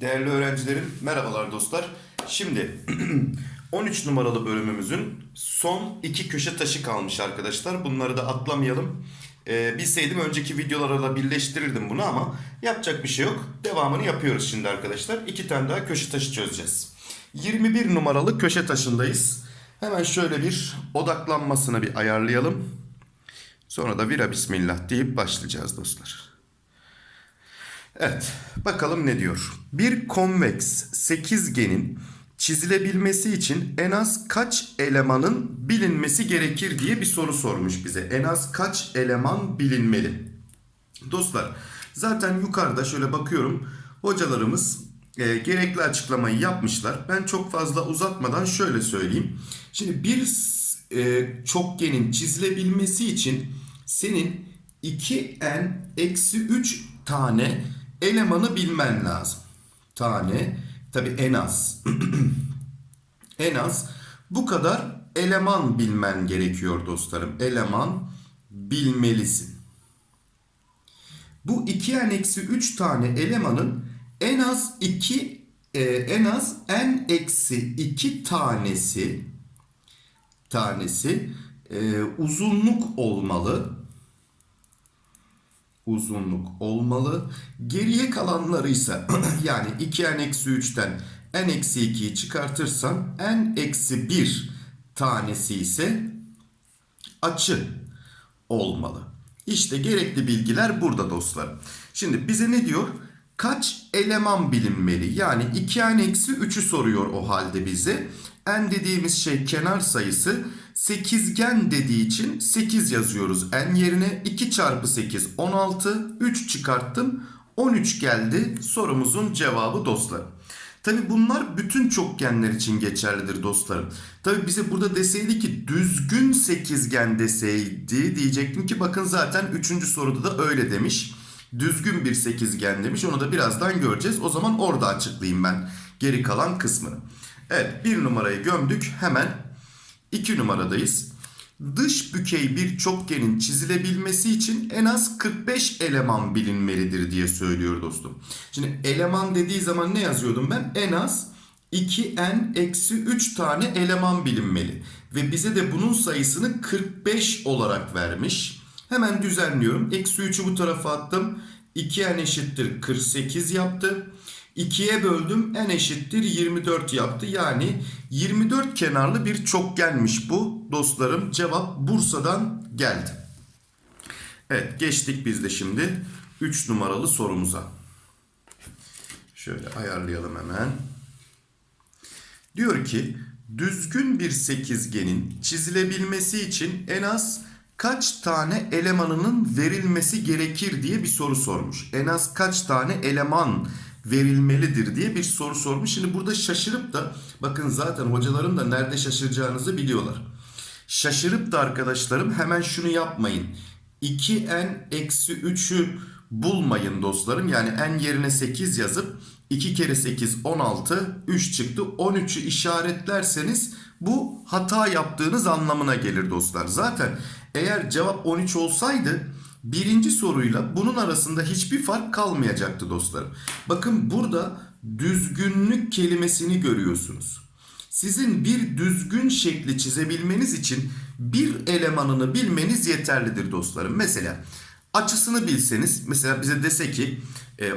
Değerli öğrencilerim, merhabalar dostlar. Şimdi 13 numaralı bölümümüzün son iki köşe taşı kalmış arkadaşlar. Bunları da atlamayalım. Ee, bilseydim önceki videolarla birleştirirdim bunu ama yapacak bir şey yok. Devamını yapıyoruz şimdi arkadaşlar. İki tane daha köşe taşı çözeceğiz. 21 numaralı köşe taşındayız. Hemen şöyle bir odaklanmasını bir ayarlayalım. Sonra da vira bismillah deyip başlayacağız dostlar. Evet, bakalım ne diyor. Bir konveks sekizgenin çizilebilmesi için en az kaç elemanın bilinmesi gerekir diye bir soru sormuş bize. En az kaç eleman bilinmeli? Dostlar, zaten yukarıda şöyle bakıyorum. Hocalarımız e, gerekli açıklamayı yapmışlar. Ben çok fazla uzatmadan şöyle söyleyeyim. Şimdi bir e, çokgenin çizilebilmesi için senin 2n eksi 3 tane elemanı bilmen lazım. Tane tabi en az. en az bu kadar eleman bilmen gerekiyor dostlarım. Eleman bilmelisin. Bu 2n eksi 3 tane elemanın en az 2 e, en az n eksi 2 tanesi tanesi e, uzunluk olmalı uzunluk olmalı. Geriye kalanları ise yani 2n eksi 3'ten n eksi 2'yi çıkartırsam n eksi 1 tanesi ise açı olmalı. İşte gerekli bilgiler burada dostlarım. Şimdi bize ne diyor? Kaç eleman bilinmeli? Yani 2n eksi 3'ü soruyor o halde bize. n dediğimiz şey kenar sayısı. Sekizgen dediği için 8 yazıyoruz n yerine. 2 çarpı 8 16. 3 çıkarttım. 13 geldi sorumuzun cevabı dostlarım. Tabi bunlar bütün çokgenler için geçerlidir dostlarım. Tabi bize burada deseydi ki düzgün sekizgen deseydi diyecektim ki bakın zaten 3. soruda da öyle demiş. Düzgün bir sekizgen demiş onu da birazdan göreceğiz. O zaman orada açıklayayım ben geri kalan kısmını. Evet bir numarayı gömdük hemen 2 numaradayız. Dış bükey bir çokgenin çizilebilmesi için en az 45 eleman bilinmelidir diye söylüyor dostum. Şimdi eleman dediği zaman ne yazıyordum ben? En az 2n eksi 3 tane eleman bilinmeli. Ve bize de bunun sayısını 45 olarak vermiş. Hemen düzenliyorum. Eksi 3'ü bu tarafa attım. 2n eşittir 48 yaptı. 2'ye böldüm n eşittir 24 yaptı. Yani 24 kenarlı bir çokgenmiş bu dostlarım. Cevap Bursa'dan geldi. Evet geçtik biz de şimdi 3 numaralı sorumuza. Şöyle ayarlayalım hemen. Diyor ki düzgün bir sekizgenin çizilebilmesi için en az kaç tane elemanının verilmesi gerekir diye bir soru sormuş. En az kaç tane eleman verilmelidir diye bir soru sormuş. Şimdi burada şaşırıp da bakın zaten hocalarım da nerede şaşıracağınızı biliyorlar. Şaşırıp da arkadaşlarım hemen şunu yapmayın. 2n eksi 3'ü bulmayın dostlarım. Yani n yerine 8 yazıp 2 kere 8 16 3 çıktı 13'ü işaretlerseniz bu hata yaptığınız anlamına gelir dostlar. Zaten eğer cevap 13 olsaydı birinci soruyla bunun arasında hiçbir fark kalmayacaktı dostlarım. Bakın burada düzgünlük kelimesini görüyorsunuz. Sizin bir düzgün şekli çizebilmeniz için bir elemanını bilmeniz yeterlidir dostlarım. Mesela açısını bilseniz mesela bize dese ki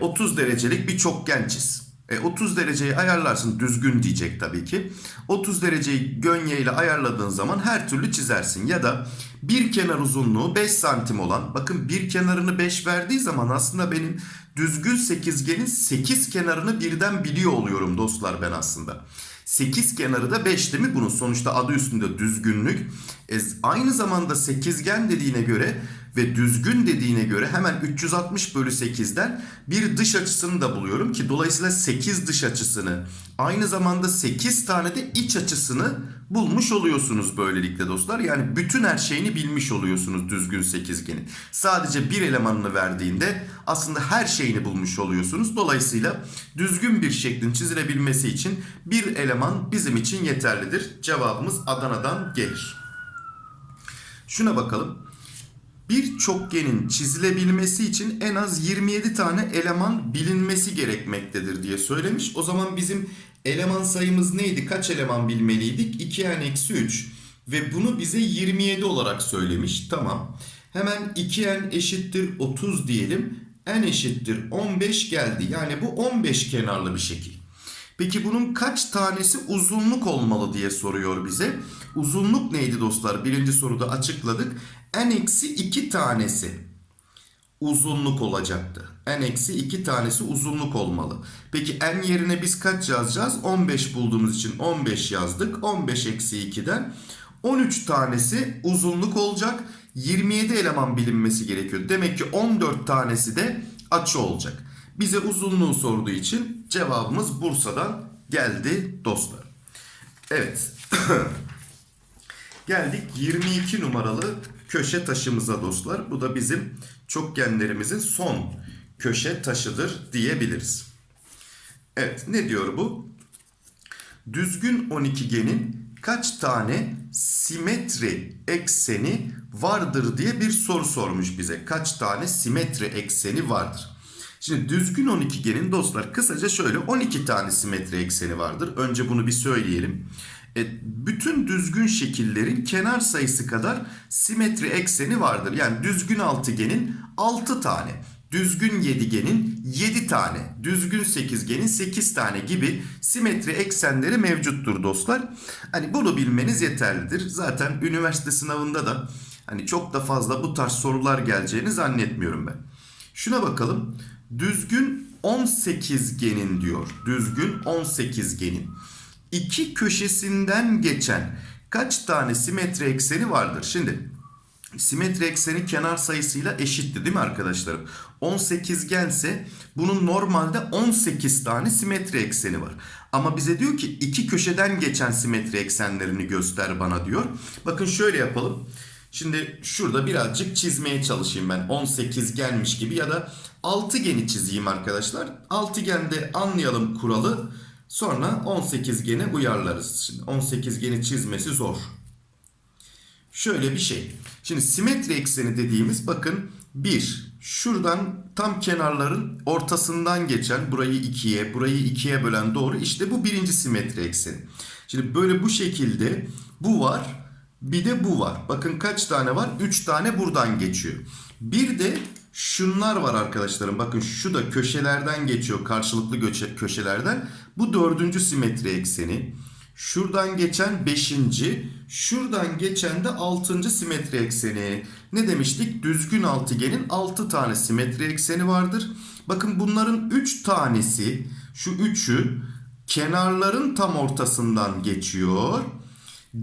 30 derecelik bir çokgen çiz. E, 30 dereceyi ayarlarsın düzgün diyecek tabii ki. 30 dereceyi gönye ile ayarladığın zaman her türlü çizersin. Ya da bir kenar uzunluğu 5 santim olan bakın bir kenarını 5 verdiği zaman aslında benim düzgün sekizgenin 8 kenarını birden biliyor oluyorum dostlar ben aslında. 8 kenarı da 5 değil mi bunun sonuçta adı üstünde düzgünlük. E, aynı zamanda sekizgen dediğine göre ve düzgün dediğine göre hemen 360 bölü 8'den bir dış açısını da buluyorum ki dolayısıyla 8 dış açısını aynı zamanda 8 tane de iç açısını bulmuş oluyorsunuz böylelikle dostlar. Yani bütün her şeyini bilmiş oluyorsunuz düzgün sekizgenin. Sadece bir elemanını verdiğinde aslında her şeyini bulmuş oluyorsunuz. Dolayısıyla düzgün bir şeklin çizilebilmesi için bir eleman bizim için yeterlidir. Cevabımız Adana'dan gelir. Şuna bakalım. Bir çokgenin çizilebilmesi için en az 27 tane eleman bilinmesi gerekmektedir diye söylemiş. O zaman bizim eleman sayımız neydi? Kaç eleman bilmeliydik? 2n eksi 3 ve bunu bize 27 olarak söylemiş. Tamam. Hemen 2n eşittir 30 diyelim. n eşittir 15 geldi. Yani bu 15 kenarlı bir şekil. Peki bunun kaç tanesi uzunluk olmalı diye soruyor bize. Uzunluk neydi dostlar? Birinci soruda açıkladık. n eksi 2 tanesi uzunluk olacaktı. n eksi 2 tanesi uzunluk olmalı. Peki n yerine biz kaç yazacağız? 15 bulduğumuz için 15 yazdık. 15 eksi 2'den 13 tanesi uzunluk olacak. 27 eleman bilinmesi gerekiyor. Demek ki 14 tanesi de açı olacak. Bize uzunluğu sorduğu için cevabımız Bursa'dan geldi dostlar. Evet. Geldik 22 numaralı köşe taşımıza dostlar. Bu da bizim çokgenlerimizin son köşe taşıdır diyebiliriz. Evet ne diyor bu? Düzgün 12genin kaç tane simetri ekseni vardır diye bir soru sormuş bize. Kaç tane simetri ekseni vardır? Şimdi düzgün 12genin dostlar kısaca şöyle 12 tane simetri ekseni vardır. Önce bunu bir söyleyelim. E, bütün düzgün şekillerin kenar sayısı kadar simetri ekseni vardır. Yani düzgün altıgenin 6 tane, düzgün yedigenin 7 tane, düzgün sekizgenin 8 tane gibi simetri eksenleri mevcuttur dostlar. Hani bunu bilmeniz yeterlidir. Zaten üniversite sınavında da hani çok da fazla bu tarz sorular geleceğini zannetmiyorum ben. Şuna bakalım. Düzgün 18 genin diyor. Düzgün 18 genin. İki köşesinden geçen kaç tane simetri ekseni vardır? Şimdi simetri ekseni kenar sayısıyla eşitti değil mi arkadaşlarım? 18 gelse bunun normalde 18 tane simetri ekseni var. Ama bize diyor ki iki köşeden geçen simetri eksenlerini göster bana diyor. Bakın şöyle yapalım. Şimdi şurada birazcık çizmeye çalışayım ben. 18 gelmiş gibi ya da altıgeni çizeyim arkadaşlar. Altıgende anlayalım kuralı. Sonra 18 gene uyarlarız. Şimdi 18 geni çizmesi zor. Şöyle bir şey. Şimdi simetri ekseni dediğimiz bakın 1. Şuradan tam kenarların ortasından geçen burayı 2'ye burayı 2'ye bölen doğru işte bu birinci simetri ekseni. Şimdi böyle bu şekilde bu var bir de bu var. Bakın kaç tane var? 3 tane buradan geçiyor. Bir de şunlar var arkadaşlarım. Bakın şu da köşelerden geçiyor. Karşılıklı köşe, köşelerden. Bu dördüncü simetri ekseni. Şuradan geçen beşinci. Şuradan geçen de altıncı simetri ekseni. Ne demiştik? Düzgün altıgenin altı tane simetri ekseni vardır. Bakın bunların üç tanesi şu üçü kenarların tam ortasından geçiyor.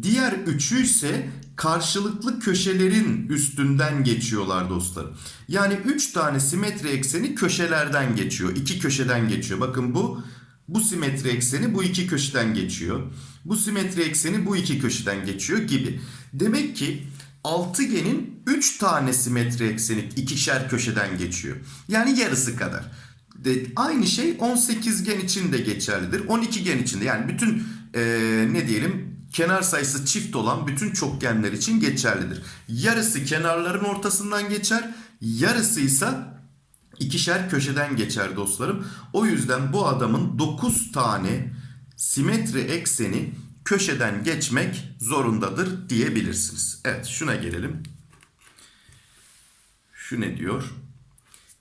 Diğer üçü ise karşılıklı köşelerin üstünden geçiyorlar dostlarım. Yani 3 tane simetri ekseni köşelerden geçiyor. 2 köşeden geçiyor. Bakın bu bu simetri ekseni bu iki köşeden geçiyor. Bu simetri ekseni bu iki köşeden geçiyor gibi. Demek ki altıgenin 3 tane simetri ekseni ikişer köşeden geçiyor. Yani yarısı kadar. De, aynı şey 18 gen için de geçerlidir. 12 gen için de yani bütün ee, ne diyelim kenar sayısı çift olan bütün çokgenler için geçerlidir. Yarısı kenarların ortasından geçer, yarısı ise ikişer köşeden geçer dostlarım. O yüzden bu adamın 9 tane simetri ekseni köşeden geçmek zorundadır diyebilirsiniz. Evet şuna gelelim. Şu ne diyor?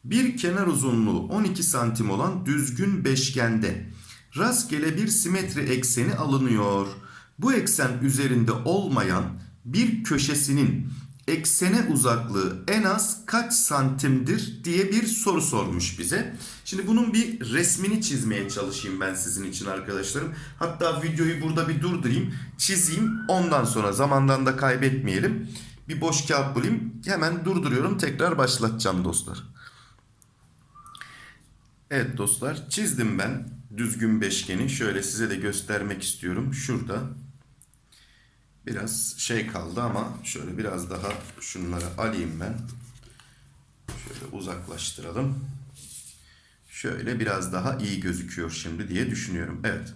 Bir kenar uzunluğu 12 santim olan düzgün beşgende rastgele bir simetri ekseni alınıyor. Bu eksen üzerinde olmayan bir köşesinin eksene uzaklığı en az kaç santimdir diye bir soru sormuş bize. Şimdi bunun bir resmini çizmeye çalışayım ben sizin için arkadaşlarım. Hatta videoyu burada bir durdurayım, çizeyim. Ondan sonra zamandan da kaybetmeyelim. Bir boş kağıt bulayım. Hemen durduruyorum. Tekrar başlatacağım dostlar. Evet dostlar çizdim ben düzgün beşgeni. Şöyle size de göstermek istiyorum. Şurada biraz şey kaldı ama şöyle biraz daha şunları alayım ben. Şöyle uzaklaştıralım. Şöyle biraz daha iyi gözüküyor şimdi diye düşünüyorum. Evet.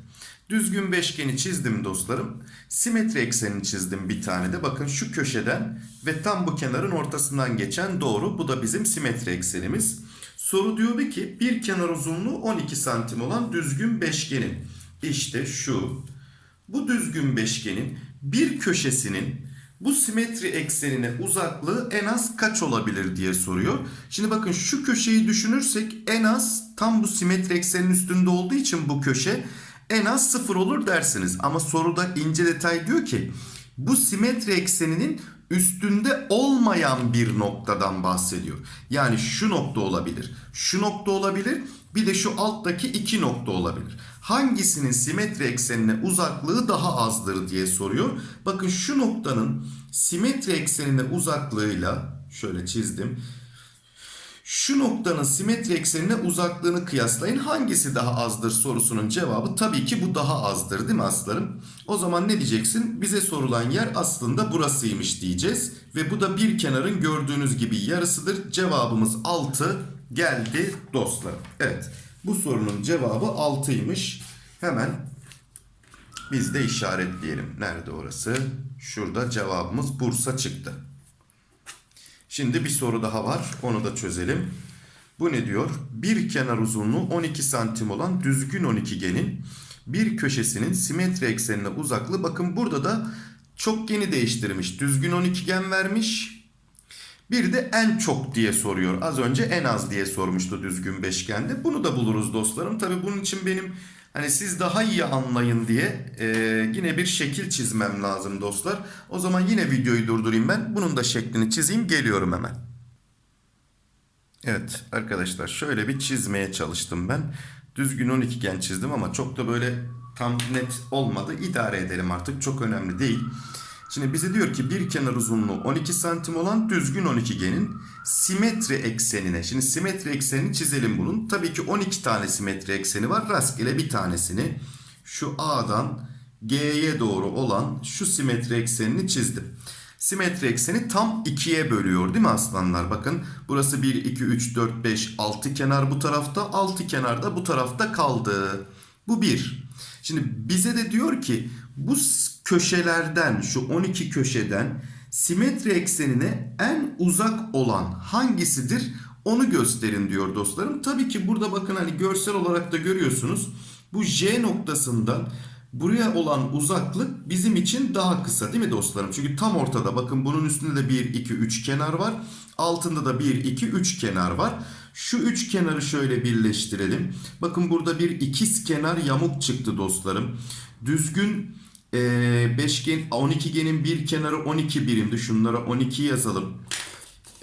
Düzgün beşgeni çizdim dostlarım. Simetri eksenini çizdim bir tane de. Bakın şu köşeden ve tam bu kenarın ortasından geçen doğru. Bu da bizim simetri eksenimiz. Soru diyordu ki bir kenar uzunluğu 12 santim olan düzgün beşgenin. İşte şu. Bu düzgün beşgenin bir köşesinin bu simetri eksenine uzaklığı en az kaç olabilir diye soruyor. Şimdi bakın şu köşeyi düşünürsek en az tam bu simetri eksenin üstünde olduğu için bu köşe en az sıfır olur dersiniz. Ama soruda ince detay diyor ki bu simetri ekseninin üstünde olmayan bir noktadan bahsediyor. Yani şu nokta olabilir, şu nokta olabilir, bir de şu alttaki iki nokta olabilir. Hangisinin simetri eksenine uzaklığı daha azdır diye soruyor. Bakın şu noktanın simetri eksenine uzaklığıyla şöyle çizdim. Şu noktanın simetri eksenine uzaklığını kıyaslayın. Hangisi daha azdır sorusunun cevabı tabii ki bu daha azdır değil mi aslarım? O zaman ne diyeceksin? Bize sorulan yer aslında burasıymış diyeceğiz. Ve bu da bir kenarın gördüğünüz gibi yarısıdır. Cevabımız 6 geldi dostlarım. Evet bu sorunun cevabı 6'ymış. Hemen biz de işaretleyelim. Nerede orası? Şurada cevabımız Bursa çıktı. Şimdi bir soru daha var. Onu da çözelim. Bu ne diyor? Bir kenar uzunluğu 12 santim olan düzgün 12genin bir köşesinin simetri eksenine uzaklığı. Bakın burada da çok yeni değiştirmiş. Düzgün 12gen vermiş. Bir de en çok diye soruyor. Az önce en az diye sormuştu düzgün beşgende. Bunu da buluruz dostlarım. Tabi bunun için benim hani siz daha iyi anlayın diye e, yine bir şekil çizmem lazım dostlar. O zaman yine videoyu durdurayım ben. Bunun da şeklini çizeyim. Geliyorum hemen. Evet arkadaşlar şöyle bir çizmeye çalıştım ben. Düzgün 12 gen çizdim ama çok da böyle tam net olmadı. İdare edelim artık. Çok önemli değil. Şimdi bize diyor ki bir kenar uzunluğu 12 santim olan düzgün 12genin simetri eksenine. Şimdi simetri eksenini çizelim bunun. Tabii ki 12 tane simetri ekseni var. Rastgele bir tanesini şu A'dan G'ye doğru olan şu simetri eksenini çizdim. Simetri ekseni tam 2'ye bölüyor değil mi aslanlar? Bakın burası 1, 2, 3, 4, 5, 6 kenar bu tarafta. 6 kenar da bu tarafta kaldı. Bu 1. Şimdi bize de diyor ki bu köşelerden şu 12 köşeden simetri eksenine en uzak olan hangisidir onu gösterin diyor dostlarım. Tabii ki burada bakın hani görsel olarak da görüyorsunuz. Bu J noktasından buraya olan uzaklık bizim için daha kısa değil mi dostlarım? Çünkü tam ortada bakın bunun üstünde de 1, 2, 3 kenar var. Altında da 1, 2, 3 kenar var. Şu üç kenarı şöyle birleştirelim. Bakın burada bir ikiz kenar yamuk çıktı dostlarım. Düzgün e, beşgen 12genin bir kenarı 12 birimdi. Şunlara 12 yazalım.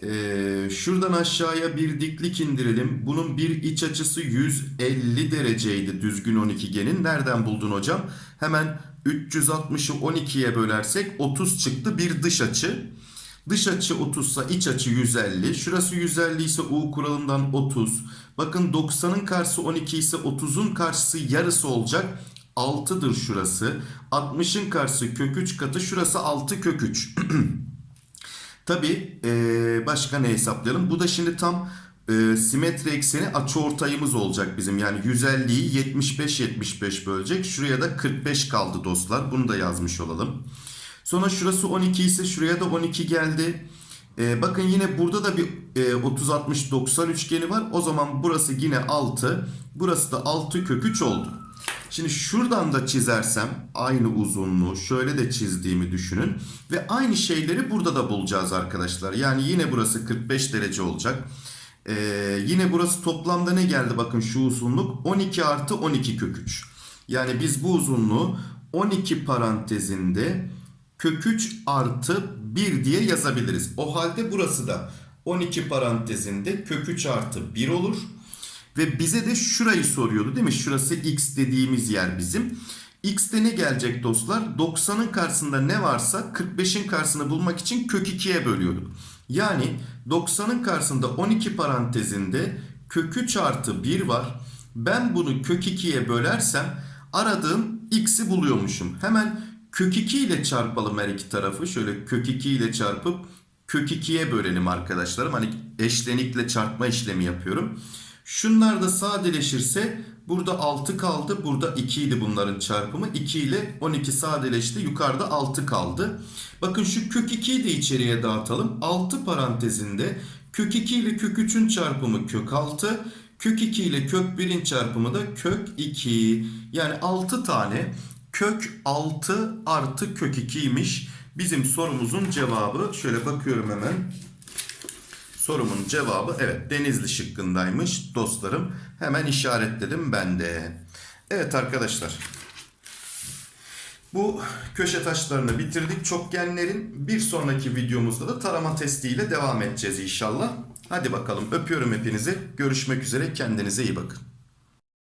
E, şuradan aşağıya bir diklik indirelim. Bunun bir iç açısı 150 dereceydi düzgün 12genin. Nereden buldun hocam? Hemen 360'ı 12'ye bölersek 30 çıktı bir dış açı. Dış açı 30 ise iç açı 150. Şurası 150 ise U kuralından 30. Bakın 90'ın karşısı 12 ise 30'un karşısı yarısı olacak. 6'dır şurası. 60'ın karşısı kök 3 katı. Şurası 6 kök 3. Tabi ee, başka ne hesaplayalım? Bu da şimdi tam e, simetri ekseni açıortayımız olacak bizim. Yani 150'yi 75-75 bölecek. Şuraya da 45 kaldı dostlar. Bunu da yazmış olalım. Sonra şurası 12 ise şuraya da 12 geldi. Ee, bakın yine burada da bir e, 30-60-90 üçgeni var. O zaman burası yine 6. Burası da 6 kök 3 oldu. Şimdi şuradan da çizersem aynı uzunluğu şöyle de çizdiğimi düşünün. Ve aynı şeyleri burada da bulacağız arkadaşlar. Yani yine burası 45 derece olacak. Ee, yine burası toplamda ne geldi bakın şu uzunluk 12 artı 12 kök 3. Yani biz bu uzunluğu 12 parantezinde kök 3 artı 1 diye yazabiliriz. O halde burası da 12 parantezinde kök 3 artı 1 olur. Ve bize de şurayı soruyordu değil mi? Şurası x dediğimiz yer bizim. X'te ne gelecek dostlar? 90'ın karşısında ne varsa 45'in karşısını bulmak için kök 2'ye bölüyorduk. Yani 90'ın karşısında 12 parantezinde kök 3 artı 1 var. Ben bunu kök 2'ye bölersem aradığım x'i buluyormuşum. Hemen kök 2 ile çarpalım her iki tarafı. Şöyle kök 2 ile çarpıp kök 2'ye bölelim arkadaşlarım. Hani eşlenikle çarpma işlemi yapıyorum. Şunlar da sadeleşirse burada 6 kaldı. Burada 2 idi bunların çarpımı. 2 ile 12 sadeleşti. Yukarıda 6 kaldı. Bakın şu kök 2'yi de içeriye dağıtalım. 6 parantezinde kök 2 ile kök 3'ün çarpımı kök 6. Kök 2 ile kök 1'in çarpımı da kök 2. Yani 6 tane kök 6 artı kök 2'ymiş. Bizim sorumuzun cevabı şöyle bakıyorum hemen. Sorumun cevabı evet Denizli şıkkındaymış dostlarım. Hemen işaretledim ben de. Evet arkadaşlar. Bu köşe taşlarını bitirdik çokgenlerin. Bir sonraki videomuzda da tarama testiyle devam edeceğiz inşallah. Hadi bakalım öpüyorum hepinizi. Görüşmek üzere kendinize iyi bakın.